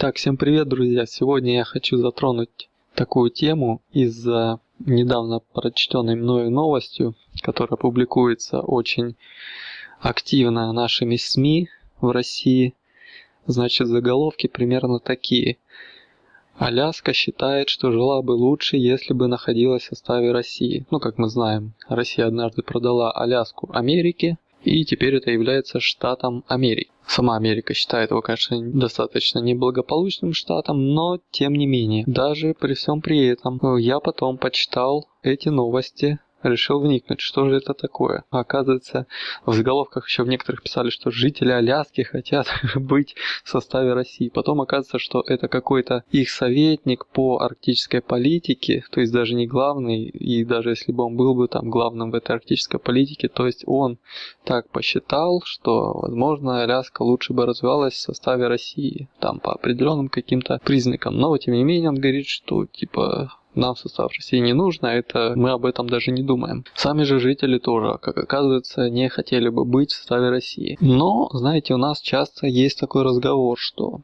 Итак, всем привет, друзья! Сегодня я хочу затронуть такую тему из-за недавно прочтенной мною новостью, которая публикуется очень активно нашими СМИ в России. Значит, заголовки примерно такие. Аляска считает, что жила бы лучше, если бы находилась в составе России. Ну, как мы знаем, Россия однажды продала Аляску Америке, и теперь это является штатом Америки. Сама Америка считает его, конечно, достаточно неблагополучным штатом, но тем не менее, даже при всем при этом, я потом почитал эти новости решил вникнуть, что же это такое. Оказывается, в заголовках еще в некоторых писали, что жители Аляски хотят быть в составе России. Потом оказывается, что это какой-то их советник по арктической политике, то есть даже не главный, и даже если бы он был бы там главным в этой арктической политике, то есть он так посчитал, что, возможно, Аляска лучше бы развивалась в составе России, там по определенным каким-то признакам. Но, тем не менее, он говорит, что, типа, нам состав России не нужно, это мы об этом даже не думаем. Сами же жители тоже, как оказывается, не хотели бы быть в составе России. Но, знаете, у нас часто есть такой разговор, что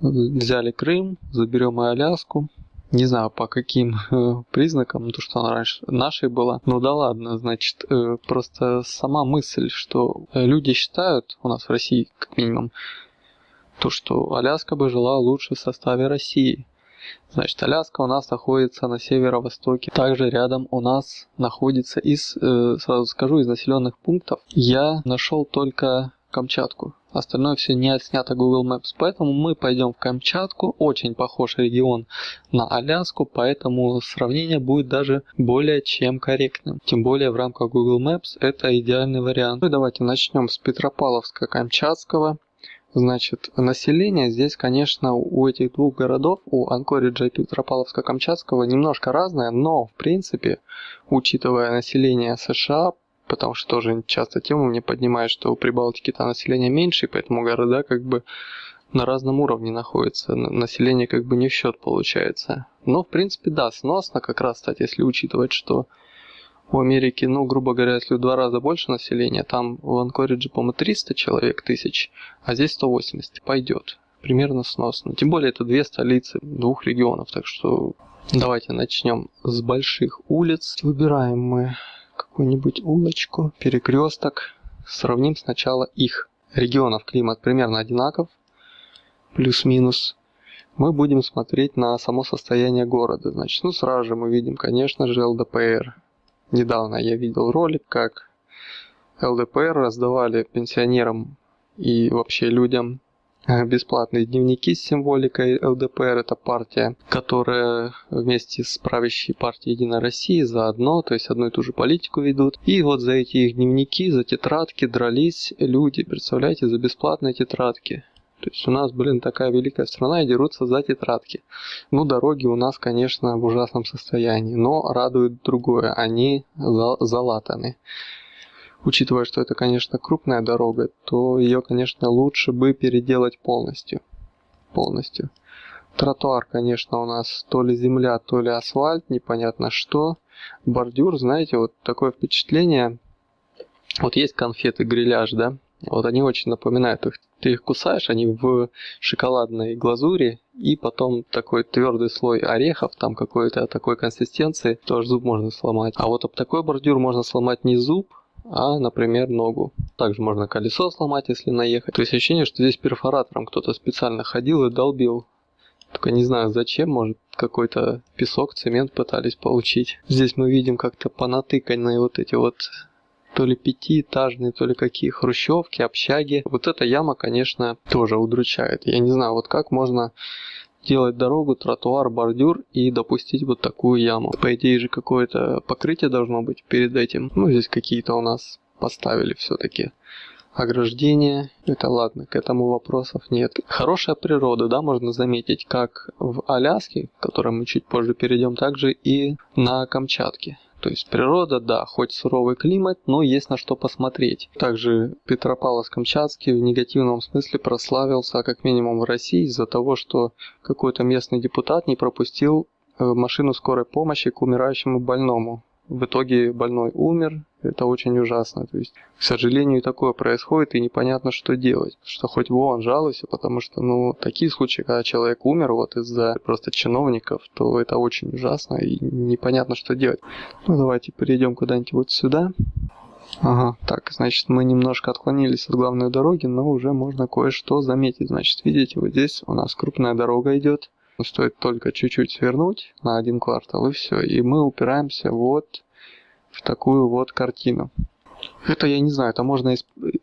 взяли Крым, заберем и Аляску, не знаю по каким э, признакам, то что она раньше нашей была. Ну да ладно, значит, э, просто сама мысль, что люди считают у нас в России, как минимум, то, что Аляска бы жила лучше в составе России. Значит, Аляска у нас находится на северо-востоке. Также рядом у нас находится из, э, сразу скажу, из населенных пунктов. Я нашел только Камчатку. Остальное все не отснято Google Maps. Поэтому мы пойдем в Камчатку. Очень похож регион на Аляску, поэтому сравнение будет даже более чем корректным. Тем более в рамках Google Maps это идеальный вариант. Ну и давайте начнем с Петропавловска-Камчатского. Значит, население здесь, конечно, у этих двух городов, у Анкориджа и Петропавловска-Камчатского, немножко разное, но, в принципе, учитывая население США, потому что тоже часто тему мне поднимают, что у Прибалтики-то население меньше, и поэтому города как бы на разном уровне находятся, население как бы не в счет получается. Но, в принципе, да, сносно как раз, кстати, если учитывать, что у Америки, ну, грубо говоря, если в два раза больше населения, там в Анкоридже, по-моему, 300 человек тысяч, а здесь 180, пойдет. Примерно сносно. Тем более это две столицы двух регионов, так что давайте начнем с больших улиц. Выбираем мы какую-нибудь улочку, перекресток. Сравним сначала их. Регионов климат примерно одинаков, плюс-минус. Мы будем смотреть на само состояние города. Значит, ну сразу же мы видим, конечно же, ЛДПР Недавно я видел ролик, как ЛДПР раздавали пенсионерам и вообще людям э, бесплатные дневники с символикой ЛДПР. Это партия, которая вместе с правящей партией Единой России заодно, то есть одну и ту же политику ведут. И вот за эти их дневники, за тетрадки дрались люди, представляете, за бесплатные тетрадки. То есть у нас, блин, такая великая страна и дерутся за тетрадки. Ну, дороги у нас, конечно, в ужасном состоянии, но радует другое, они залатаны. Учитывая, что это, конечно, крупная дорога, то ее, конечно, лучше бы переделать полностью. Полностью. Тротуар, конечно, у нас то ли земля, то ли асфальт, непонятно что. Бордюр, знаете, вот такое впечатление. Вот есть конфеты гриляж, да? Вот они очень напоминают их. Ты их кусаешь, они в шоколадной глазури, и потом такой твердый слой орехов, там какой-то такой консистенции, тоже зуб можно сломать. А вот об такой бордюр можно сломать не зуб, а, например, ногу. Также можно колесо сломать, если наехать. То есть ощущение, что здесь перфоратором кто-то специально ходил и долбил. Только не знаю зачем, может какой-то песок, цемент пытались получить. Здесь мы видим как-то понатыканные вот эти вот то ли пятиэтажные, то ли какие хрущевки, общаги. Вот эта яма, конечно, тоже удручает. Я не знаю, вот как можно делать дорогу, тротуар, бордюр и допустить вот такую яму. По идее же какое-то покрытие должно быть перед этим. Ну, здесь какие-то у нас поставили все-таки ограждение. Это ладно, к этому вопросов нет. Хорошая природа, да, можно заметить, как в Аляске, к которой мы чуть позже перейдем, также и на Камчатке. То есть природа, да, хоть суровый климат, но есть на что посмотреть. Также Петропавловск-Камчатский в негативном смысле прославился, как минимум в России, из-за того, что какой-то местный депутат не пропустил э, машину скорой помощи к умирающему больному в итоге больной умер, это очень ужасно. То есть, к сожалению, такое происходит, и непонятно, что делать. Что хоть вон жалуйся, потому что, ну, такие случаи, когда человек умер вот из-за просто чиновников, то это очень ужасно, и непонятно, что делать. Ну, давайте перейдем куда-нибудь вот сюда. Ага, так, значит, мы немножко отклонились от главной дороги, но уже можно кое-что заметить. Значит, видите, вот здесь у нас крупная дорога идет. Стоит только чуть-чуть свернуть на один квартал, и все. И мы упираемся вот в такую вот картину. Это, я не знаю, это можно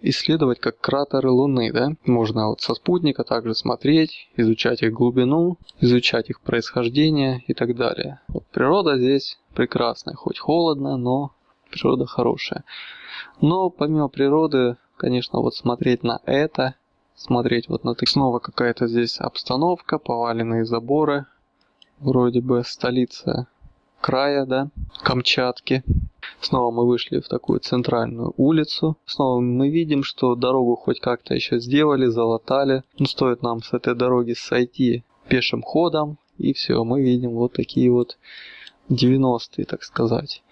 исследовать как кратеры Луны, да? Можно вот со спутника также смотреть, изучать их глубину, изучать их происхождение и так далее. Вот природа здесь прекрасная, хоть холодно, но природа хорошая. Но помимо природы, конечно, вот смотреть на это, смотреть вот на это, снова какая-то здесь обстановка, поваленные заборы, вроде бы столица края, да, Камчатки. Снова мы вышли в такую центральную улицу. Снова мы видим, что дорогу хоть как-то еще сделали, залатали. Но стоит нам с этой дороги сойти пешим ходом, и все, мы видим вот такие вот 90-е, так сказать.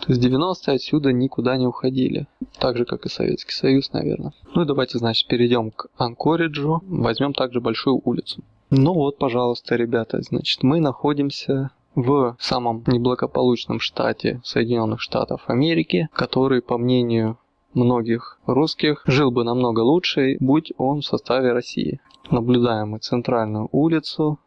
То есть 90-е отсюда никуда не уходили. Так же, как и Советский Союз, наверное. Ну и давайте, значит, перейдем к Анкориджу. Возьмем также большую улицу. Ну вот, пожалуйста, ребята, значит, мы находимся в самом неблагополучном штате Соединенных Штатов Америки, который, по мнению многих русских, жил бы намного лучше, будь он в составе России. Наблюдаем мы центральную улицу,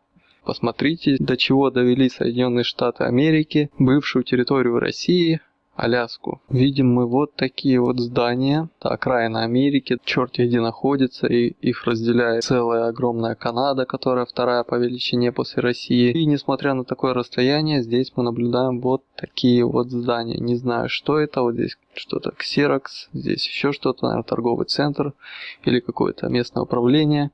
Посмотрите, до чего довели Соединенные Штаты Америки, бывшую территорию России, Аляску. Видим мы вот такие вот здания, окраина Америки, черт где находится, и их разделяет целая огромная Канада, которая вторая по величине после России. И несмотря на такое расстояние, здесь мы наблюдаем вот такие вот здания. Не знаю, что это, вот здесь что-то Xerox, здесь еще что-то, наверное, торговый центр или какое-то местное управление.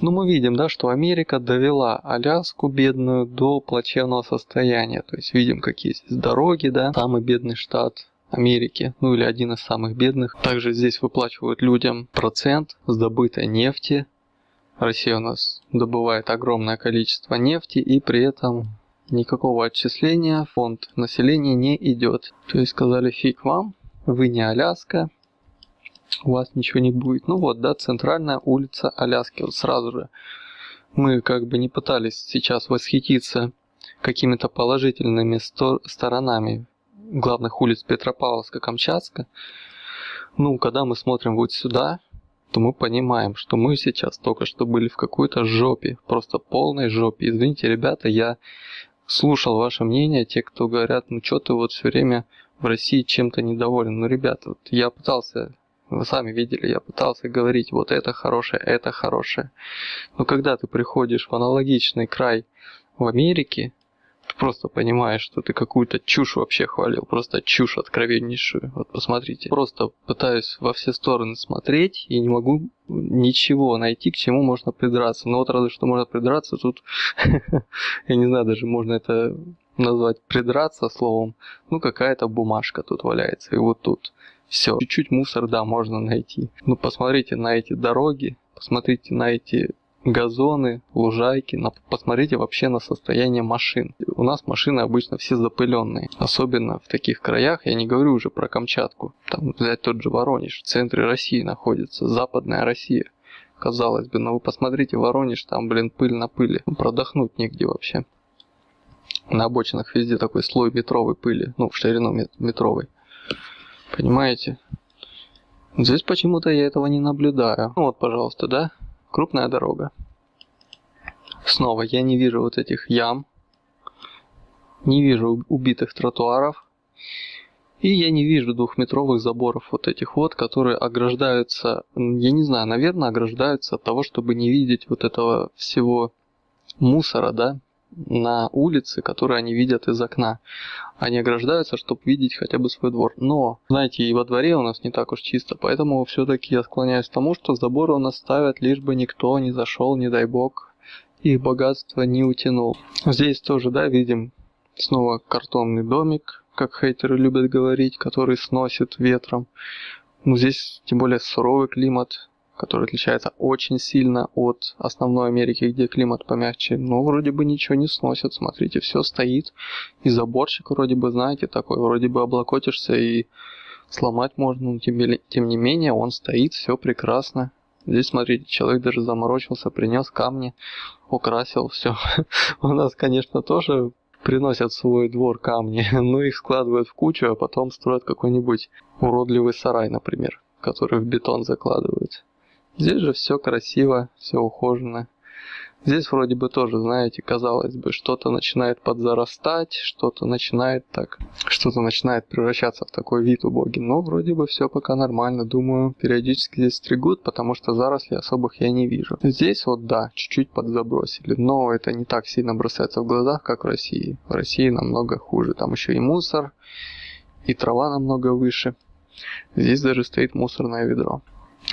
Ну, мы видим, да, что Америка довела Аляску бедную до плачевного состояния. То есть видим, какие здесь дороги, да, самый бедный штат Америки, ну или один из самых бедных. Также здесь выплачивают людям процент с добытой нефти. Россия у нас добывает огромное количество нефти и при этом никакого отчисления фонд населения не идет. То есть сказали фиг вам, вы не Аляска, у вас ничего не будет. Ну вот, да, центральная улица Аляски. Вот сразу же мы как бы не пытались сейчас восхититься какими-то положительными сто- сторонами главных улиц Петропавловска, Камчатска. Ну, когда мы смотрим вот сюда, то мы понимаем, что мы сейчас только что были в какой-то жопе, просто полной жопе. Извините, ребята, я слушал ваше мнение, те, кто говорят, ну что ты вот все время в России чем-то недоволен. Ну, ребята, вот я пытался вы сами видели, я пытался говорить, вот это хорошее, это хорошее. Но когда ты приходишь в аналогичный край в Америке, ты просто понимаешь, что ты какую-то чушь вообще хвалил, просто чушь откровеннейшую. Вот посмотрите, просто пытаюсь во все стороны смотреть и не могу ничего найти, к чему можно придраться. Но вот разве что можно придраться, тут, я не знаю, даже можно это назвать придраться словом, ну какая-то бумажка тут валяется, и вот тут. Все, чуть-чуть мусор, да, можно найти. Ну, посмотрите на эти дороги, посмотрите на эти газоны, лужайки, на, посмотрите вообще на состояние машин. У нас машины обычно все запыленные, особенно в таких краях, я не говорю уже про Камчатку, там взять тот же Воронеж, в центре России находится, западная Россия. Казалось бы, но вы посмотрите Воронеж, там, блин, пыль на пыли, продохнуть негде вообще. На обочинах везде такой слой метровой пыли, ну, в ширину метровой. Понимаете? Здесь почему-то я этого не наблюдаю. Ну вот, пожалуйста, да? Крупная дорога. Снова я не вижу вот этих ям. Не вижу убитых тротуаров. И я не вижу двухметровых заборов вот этих вот, которые ограждаются, я не знаю, наверное, ограждаются от того, чтобы не видеть вот этого всего мусора, да, на улице, которые они видят из окна. Они ограждаются, чтобы видеть хотя бы свой двор. Но, знаете, и во дворе у нас не так уж чисто, поэтому все-таки я склоняюсь к тому, что заборы у нас ставят, лишь бы никто не зашел, не дай бог, их богатство не утянул. Здесь тоже, да, видим снова картонный домик, как хейтеры любят говорить, который сносит ветром. Ну, здесь тем более суровый климат, который отличается очень сильно от основной Америки, где климат помягче. Но вроде бы ничего не сносит, смотрите, все стоит. И заборчик вроде бы, знаете, такой, вроде бы облокотишься и сломать можно, но тем, тем не менее он стоит, все прекрасно. Здесь, смотрите, человек даже заморочился, принес камни, украсил все. У нас, конечно, тоже приносят в свой двор камни, но их складывают в кучу, а потом строят какой-нибудь уродливый сарай, например, который в бетон закладывают. Здесь же все красиво, все ухожено. Здесь вроде бы тоже, знаете, казалось бы, что-то начинает подзарастать, что-то начинает так, что-то начинает превращаться в такой вид убогий. Но вроде бы все пока нормально. Думаю, периодически здесь стригут, потому что зарослей особых я не вижу. Здесь вот да, чуть-чуть подзабросили, но это не так сильно бросается в глазах, как в России. В России намного хуже. Там еще и мусор, и трава намного выше. Здесь даже стоит мусорное ведро.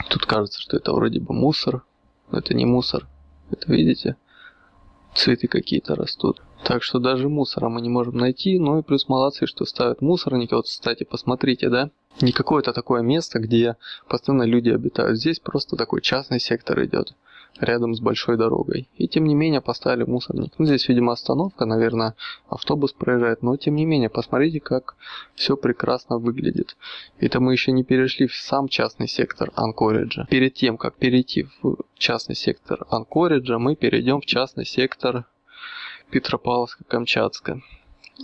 Тут кажется, что это вроде бы мусор, но это не мусор. Это видите? Цветы какие-то растут. Так что даже мусора мы не можем найти. Ну и плюс молодцы, что ставят мусорники. Вот, кстати, посмотрите, да? Не какое-то такое место, где постоянно люди обитают. Здесь просто такой частный сектор идет рядом с большой дорогой. И тем не менее поставили мусорник. Ну, здесь, видимо, остановка, наверное, автобус проезжает, но тем не менее, посмотрите, как все прекрасно выглядит. Это мы еще не перешли в сам частный сектор Анкориджа. Перед тем, как перейти в частный сектор Анкориджа, мы перейдем в частный сектор Петропавловска-Камчатска.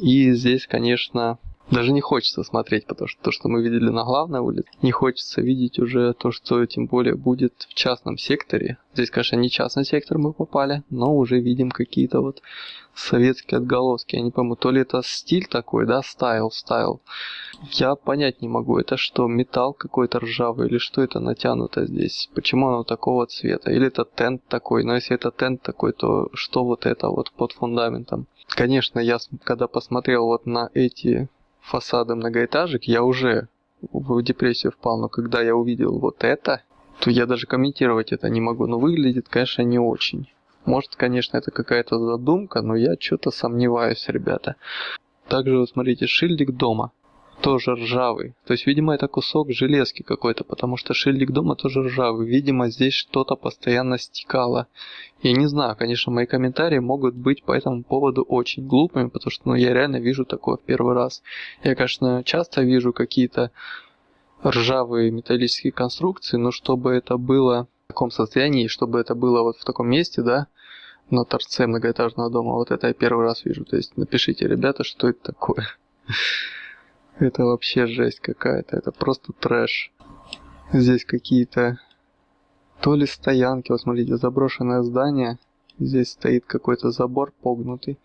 И здесь, конечно, даже не хочется смотреть, потому что то, что мы видели на главной улице, не хочется видеть уже то, что тем более будет в частном секторе. Здесь, конечно, не частный сектор мы попали, но уже видим какие-то вот советские отголоски. Я не пойму, то ли это стиль такой, да, стайл, стайл. Я понять не могу, это что, металл какой-то ржавый или что это натянуто здесь? Почему оно такого цвета? Или это тент такой? Но если это тент такой, то что вот это вот под фундаментом? Конечно, я когда посмотрел вот на эти фасады многоэтажек, я уже в депрессию впал, но когда я увидел вот это, то я даже комментировать это не могу. Но выглядит, конечно, не очень. Может, конечно, это какая-то задумка, но я что-то сомневаюсь, ребята. Также, вот смотрите, шильдик дома тоже ржавый. То есть, видимо, это кусок железки какой-то, потому что шильдик дома тоже ржавый. Видимо, здесь что-то постоянно стекало. Я не знаю, конечно, мои комментарии могут быть по этому поводу очень глупыми, потому что ну, я реально вижу такое в первый раз. Я, конечно, часто вижу какие-то ржавые металлические конструкции, но чтобы это было в таком состоянии, чтобы это было вот в таком месте, да, на торце многоэтажного дома, вот это я первый раз вижу. То есть напишите, ребята, что это такое. Это вообще жесть какая-то, это просто трэш. Здесь какие-то то ли стоянки, вот смотрите, заброшенное здание. Здесь стоит какой-то забор погнутый.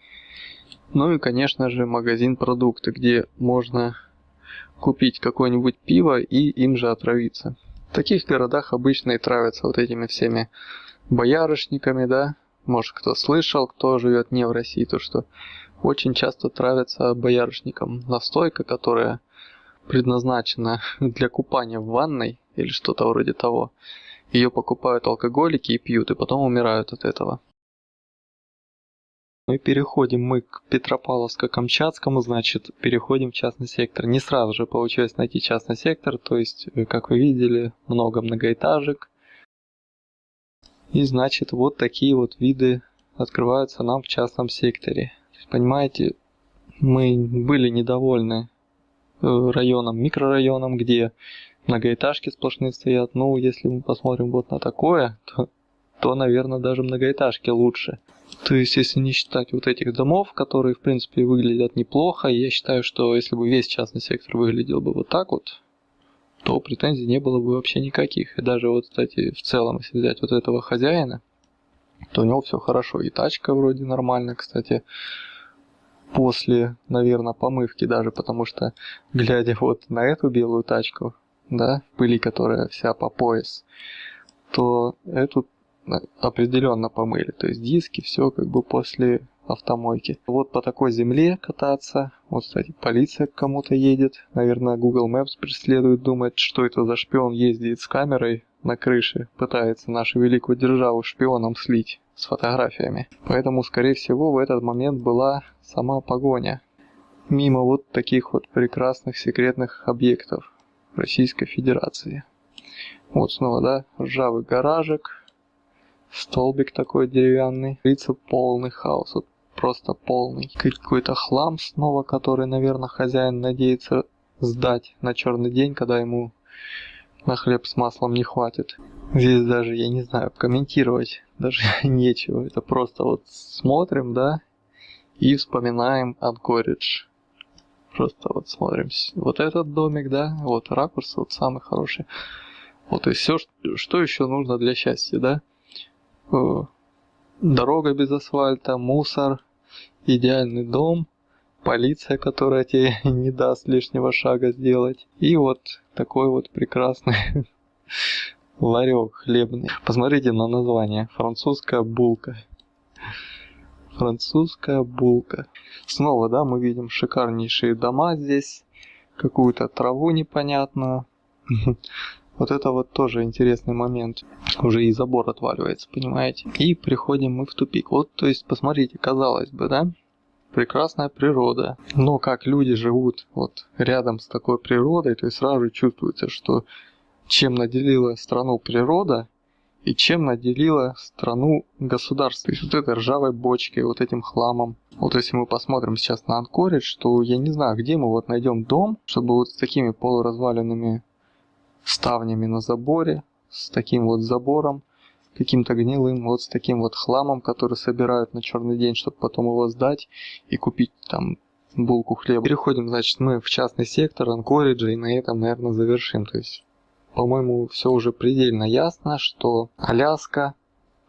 Ну и, конечно же, магазин продукты, где можно купить какое-нибудь пиво и им же отравиться. В таких городах обычно и травятся вот этими всеми боярышниками, да. Может кто слышал, кто живет не в России, то что очень часто травятся боярышником. Настойка, которая предназначена для купания в ванной или что-то вроде того. Ее покупают алкоголики и пьют, и потом умирают от этого. Ну и переходим мы к Петропавловско-Камчатскому, значит, переходим в частный сектор. Не сразу же получилось найти частный сектор, то есть, э, как вы видели, много многоэтажек. И значит, вот такие вот виды открываются нам в частном секторе. Понимаете, мы были недовольны э, районом, микрорайоном, где многоэтажки сплошные стоят. Ну, если мы посмотрим вот на такое, то, то, наверное, даже многоэтажки лучше. То есть, если не считать вот этих домов, которые, в принципе, выглядят неплохо, я считаю, что если бы весь частный сектор выглядел бы вот так вот, то претензий не было бы вообще никаких. И даже вот, кстати, в целом, если взять вот этого хозяина, то у него все хорошо. И тачка вроде нормально, кстати после, наверное, помывки даже, потому что, глядя вот на эту белую тачку, да, пыли, которая вся по пояс, то эту определенно помыли. То есть диски, все как бы после автомойки. Вот по такой земле кататься. Вот, кстати, полиция к кому-то едет. Наверное, Google Maps преследует, думает, что это за шпион ездит с камерой на крыше, пытается нашу великую державу шпионом слить с фотографиями. Поэтому, скорее всего, в этот момент была сама погоня. Мимо вот таких вот прекрасных секретных объектов Российской Федерации. Вот снова, да, ржавый гаражик, столбик такой деревянный. Лица полный хаос, вот просто полный. Какой-то хлам снова, который, наверное, хозяин надеется сдать на черный день, когда ему на хлеб с маслом не хватит. Здесь даже, я не знаю, комментировать даже нечего. Это просто вот смотрим, да, и вспоминаем Анкоридж. Просто вот смотрим. Вот этот домик, да, вот ракурс вот самый хороший. Вот и все, что еще нужно для счастья, да? Э, дорога без асфальта, мусор, идеальный дом, полиция, которая тебе не даст лишнего шага сделать. И вот такой вот прекрасный ларек хлебный. Посмотрите на название. Французская булка. Французская булка. Снова, да, мы видим шикарнейшие дома здесь. Какую-то траву непонятную. Вот это вот тоже интересный момент. Уже и забор отваливается, понимаете? И приходим мы в тупик. Вот, то есть, посмотрите, казалось бы, да? Прекрасная природа. Но как люди живут вот рядом с такой природой, то есть сразу чувствуется, что чем наделила страну природа, и чем наделила страну государство. То есть вот этой ржавой бочкой, вот этим хламом. Вот если мы посмотрим сейчас на Анкоридж, то я не знаю, где мы вот найдем дом, чтобы вот с такими полуразваленными ставнями на заборе, с таким вот забором, каким-то гнилым, вот с таким вот хламом, который собирают на черный день, чтобы потом его сдать и купить там булку хлеба. Переходим, значит, мы в частный сектор Анкориджа и на этом, наверное, завершим. То есть по-моему, все уже предельно ясно, что Аляска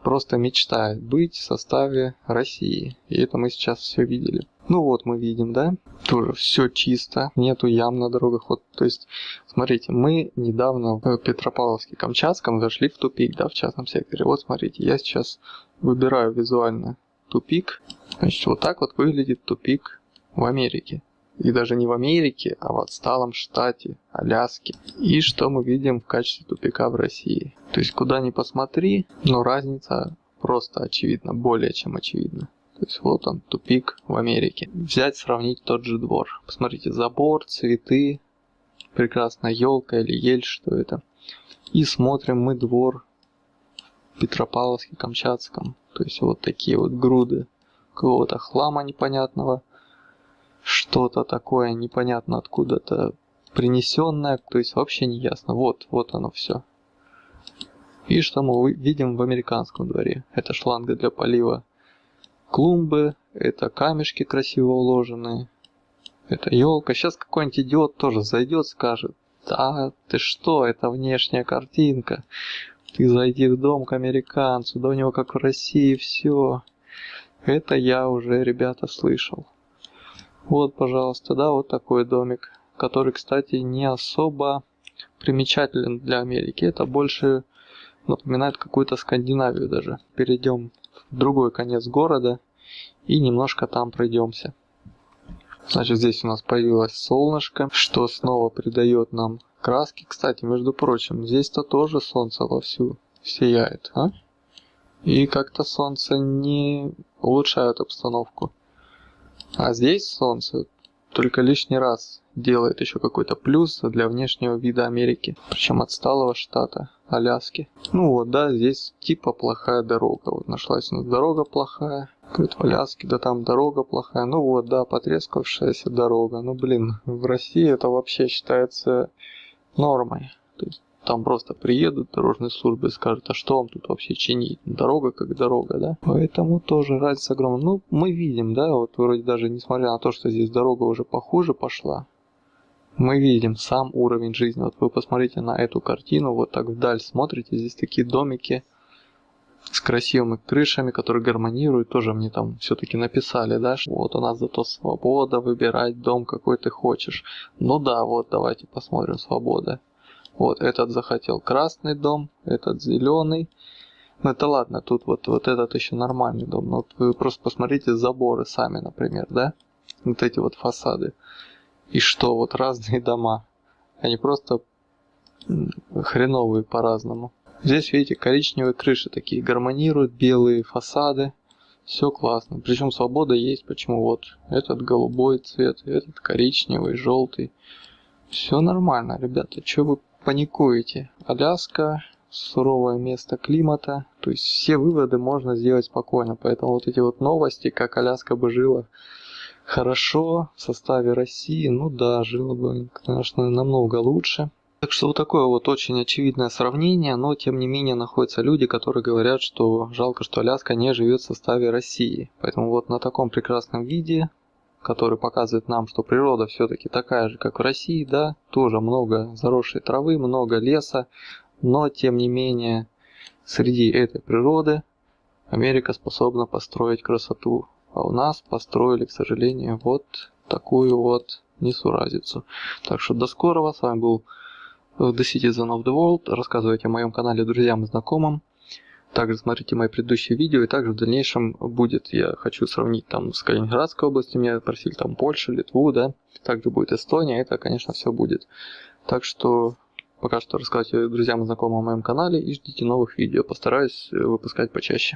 просто мечтает быть в составе России. И это мы сейчас все видели. Ну вот мы видим, да, тоже все чисто, нету ям на дорогах. Вот, то есть, смотрите, мы недавно в Петропавловске-Камчатском зашли в тупик, да, в частном секторе. Вот смотрите, я сейчас выбираю визуально тупик. Значит, вот так вот выглядит тупик в Америке. И даже не в Америке, а в отсталом штате Аляске. И что мы видим в качестве тупика в России. То есть куда ни посмотри, но разница просто очевидна, более чем очевидна. То есть вот он, тупик в Америке. Взять, сравнить тот же двор. Посмотрите, забор, цветы, прекрасная елка или ель, что это. И смотрим мы двор в Петропавловске, Камчатском. То есть вот такие вот груды какого-то хлама непонятного – что-то такое непонятно откуда-то принесенное, то есть вообще не ясно. Вот, вот оно все. И что мы видим в американском дворе? Это шланга для полива клумбы, это камешки красиво уложенные, это елка. Сейчас какой-нибудь идиот тоже зайдет, скажет, да ты что, это внешняя картинка. Ты зайди в дом к американцу, да у него как в России все. Это я уже, ребята, слышал. Вот, пожалуйста, да, вот такой домик, который, кстати, не особо примечателен для Америки. Это больше напоминает какую-то Скандинавию даже. Перейдем другой конец города и немножко там пройдемся. Значит, здесь у нас появилось солнышко, что снова придает нам краски. Кстати, между прочим, здесь-то тоже солнце вовсю сияет, а? И как-то солнце не улучшает обстановку. А здесь солнце только лишний раз делает еще какой-то плюс для внешнего вида Америки, причем отсталого штата Аляски. Ну вот, да, здесь типа плохая дорога. Вот нашлась у нас дорога плохая. Говорит, в Аляске, да там дорога плохая. Ну вот, да, потрескавшаяся дорога. Ну блин, в России это вообще считается нормой. То есть там просто приедут дорожные службы и скажут, а что вам тут вообще чинить? Дорога как дорога, да? Поэтому тоже разница огромная. Ну, мы видим, да, вот вроде даже несмотря на то, что здесь дорога уже похуже пошла, мы видим сам уровень жизни. Вот вы посмотрите на эту картину, вот так вдаль смотрите, здесь такие домики с красивыми крышами, которые гармонируют, тоже мне там все-таки написали, да, что вот у нас зато свобода выбирать дом, какой ты хочешь. Ну да, вот давайте посмотрим свобода. Вот этот захотел красный дом, этот зеленый. Ну это ладно, тут вот, вот этот еще нормальный дом. Но вот вы просто посмотрите заборы сами, например, да? Вот эти вот фасады. И что, вот разные дома. Они просто хреновые по-разному. Здесь, видите, коричневые крыши такие гармонируют, белые фасады. Все классно. Причем свобода есть. Почему вот этот голубой цвет, этот коричневый, желтый. Все нормально, ребята. Что вы паникуете. Аляска, суровое место климата. То есть все выводы можно сделать спокойно. Поэтому вот эти вот новости, как Аляска бы жила хорошо в составе России, ну да, жила бы, конечно, намного лучше. Так что вот такое вот очень очевидное сравнение, но тем не менее находятся люди, которые говорят, что жалко, что Аляска не живет в составе России. Поэтому вот на таком прекрасном виде, который показывает нам, что природа все-таки такая же, как в России, да, тоже много заросшей травы, много леса, но тем не менее среди этой природы Америка способна построить красоту. А у нас построили, к сожалению, вот такую вот несуразицу. Так что до скорого. С вами был The Citizen of the World. Рассказывайте о моем канале друзьям и знакомым. Также смотрите мои предыдущие видео, и также в дальнейшем будет, я хочу сравнить там с Калининградской областью, меня просили там Польшу, Литву, да, также будет Эстония, это, конечно, все будет. Так что пока что рассказывайте друзьям и знакомым о моем канале и ждите новых видео, постараюсь выпускать почаще.